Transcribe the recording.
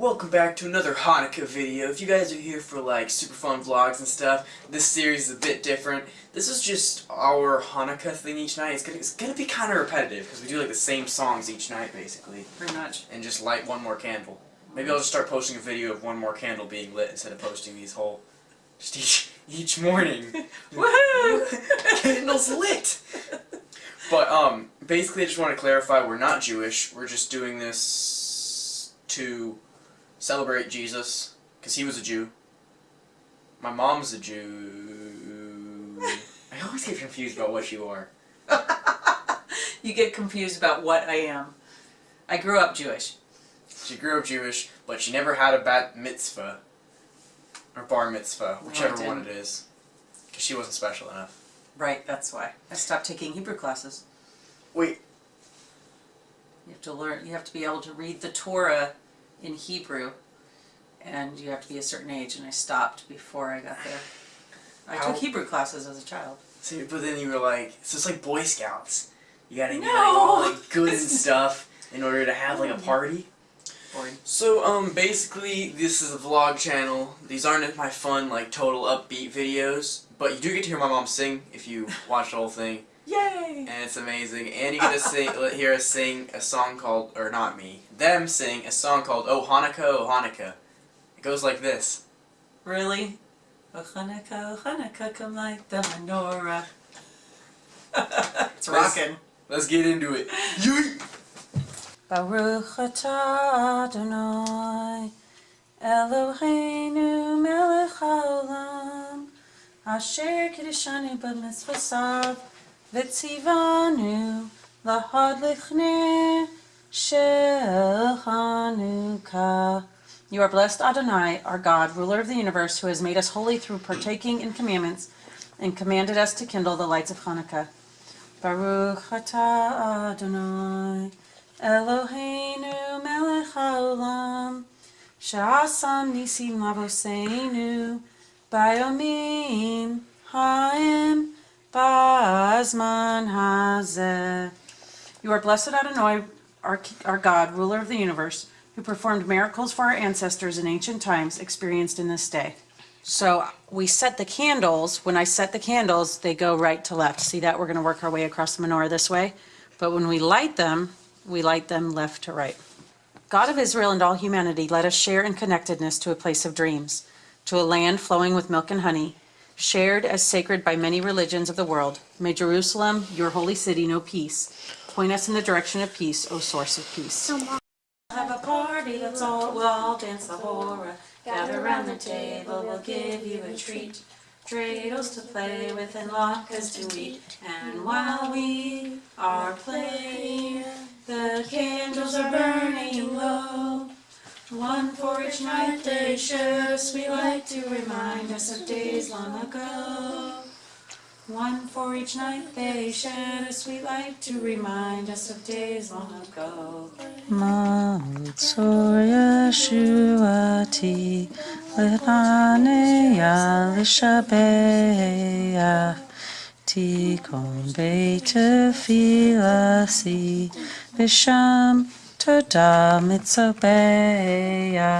Welcome back to another Hanukkah video. If you guys are here for like super fun vlogs and stuff, this series is a bit different. This is just our Hanukkah thing each night. It's gonna, it's gonna be kind of repetitive because we do like the same songs each night basically. Pretty much. And just light one more candle. Maybe I'll just start posting a video of one more candle being lit instead of posting these whole, just each, each morning. Woohoo! Candles lit! But, um, basically I just want to clarify, we're not Jewish. We're just doing this to celebrate Jesus, because he was a Jew. My mom's a Jew. I always get confused about what you are. you get confused about what I am. I grew up Jewish. She grew up Jewish, but she never had a bat mitzvah. Or bar mitzvah, whichever didn't. one it is. Because she wasn't special enough. Right, that's why. I stopped taking Hebrew classes. Wait, You have to learn, you have to be able to read the Torah in Hebrew. And you have to be a certain age, and I stopped before I got there. I How- took Hebrew classes as a child. see, but then you were like, so it's like Boy Scouts. You gotta get like, all like good and stuff in order to have like a party. Boring. So, um, basically, this is a vlog channel. These aren't my fun, like, total upbeat videos, but you do get to hear my mom sing if you watch the whole thing, Yay! and it's amazing. And you get to sing, hear us sing a song called, or not me, them sing a song called Oh Hanukkah, Oh Hanukkah. It goes like this. Really? Oh Hanukkah, oh Hanukkah, come light the menorah. it's rocking. Let's get into it. Baruch atah Adonai Eloheinu melech haolam Asher kiddushanu b'mitzvosav Lahad lichnei shel Chanukah You are blessed Adonai, our God, ruler of the universe, who has made us holy through partaking in commandments and commanded us to kindle the lights of Hanukkah. Baruch atah Adonai Eloheinu melech haolam Sha'asam nisim lavoseinu Bayomim ha'im Ba'azman hazeh You are blessed Adonai, our, our God, ruler of the universe, who performed miracles for our ancestors in ancient times experienced in this day. So we set the candles, when I set the candles, they go right to left. See that? We're going to work our way across the menorah this way. But when we light them, we light them left to right. God of Israel and all humanity, let us share in connectedness to a place of dreams, to a land flowing with milk and honey, shared as sacred by many religions of the world. May Jerusalem, your holy city, know peace. Point us in the direction of peace, O source of peace. Have a party, let's all, we'll all dance the hora. Gather round the table, we'll give you a treat. Dreidels to play with and latkes to eat. And while we are playing, the candles are burning. One for each night they share us, we like to remind us of days long ago. One for each night they shed us, we like to remind us of days long ago. Matzor Yeshuati Lehaneya Lishabeya Tikon Beitefilasi Bisham Toda Mitzobeya